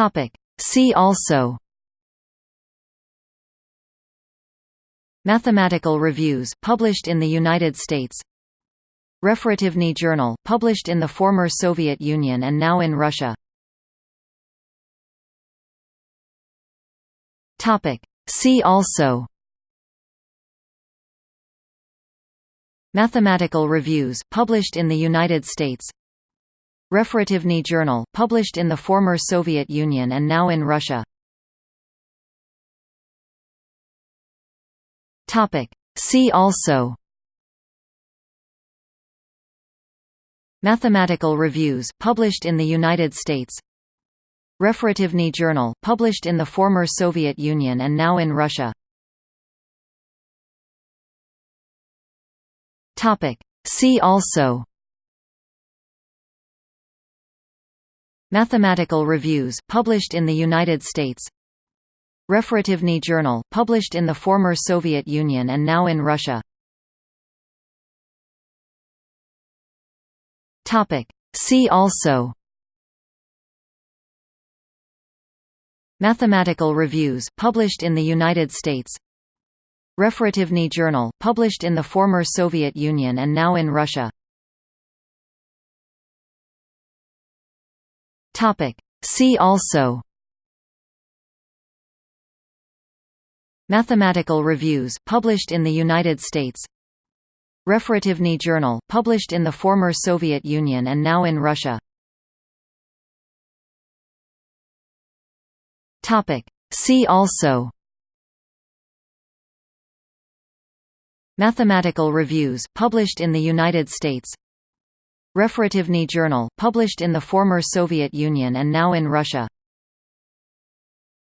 Topic. See also Mathematical reviews published in the United States Referativny Journal, published in the former Soviet Union and now in Russia See also Mathematical reviews published in the United States Referativny Journal, published in the former Soviet Union and now in Russia. See also. Mathematical reviews published in the United States. Referativny Journal, published in the former Soviet Union and now in Russia. See also Mathematical reviews published in the United States. Referativny Journal, published in the former Soviet Union and now in Russia. See also. Mathematical reviews published in the United States. Referativny Journal, published in the former Soviet Union and now in Russia See also. Mathematical reviews published in the United States. Referativny Journal, published in the former Soviet Union and now in Russia. Topic. See also. Mathematical reviews published in the United States Referativny Journal, published in the former Soviet Union and now in Russia